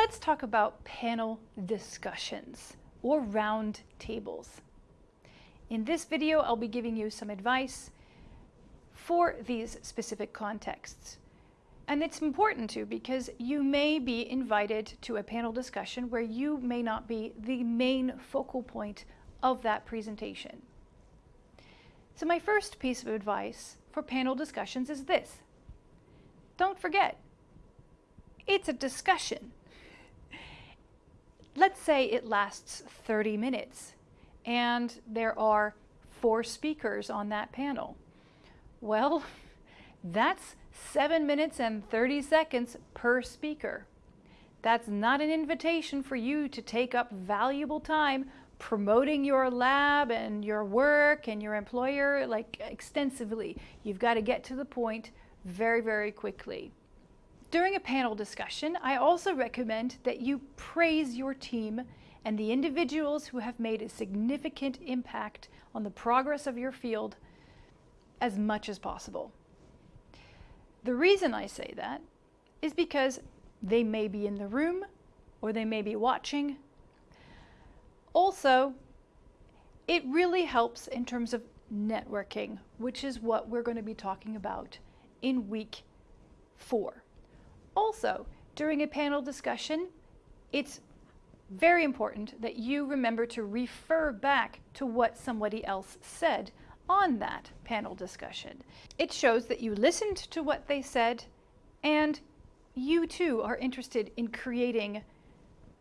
let's talk about panel discussions or round tables. In this video, I'll be giving you some advice for these specific contexts. And it's important too because you may be invited to a panel discussion where you may not be the main focal point of that presentation. So my first piece of advice for panel discussions is this. Don't forget, it's a discussion. Let's say it lasts 30 minutes and there are four speakers on that panel. Well, that's 7 minutes and 30 seconds per speaker. That's not an invitation for you to take up valuable time promoting your lab and your work and your employer like extensively. You've got to get to the point very, very quickly. During a panel discussion, I also recommend that you praise your team and the individuals who have made a significant impact on the progress of your field as much as possible. The reason I say that is because they may be in the room or they may be watching. Also, it really helps in terms of networking, which is what we're going to be talking about in week four. Also, during a panel discussion, it's very important that you remember to refer back to what somebody else said on that panel discussion. It shows that you listened to what they said and you too are interested in creating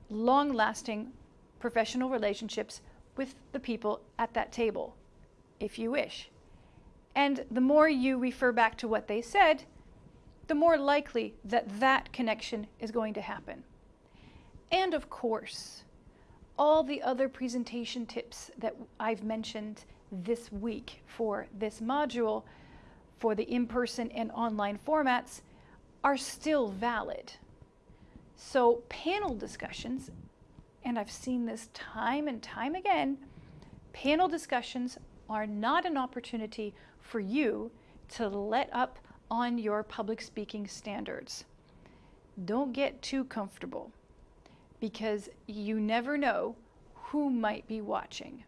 long-lasting professional relationships with the people at that table, if you wish. And the more you refer back to what they said, the more likely that that connection is going to happen. And of course, all the other presentation tips that I've mentioned this week for this module for the in-person and online formats are still valid. So panel discussions, and I've seen this time and time again, panel discussions are not an opportunity for you to let up on your public speaking standards. Don't get too comfortable because you never know who might be watching.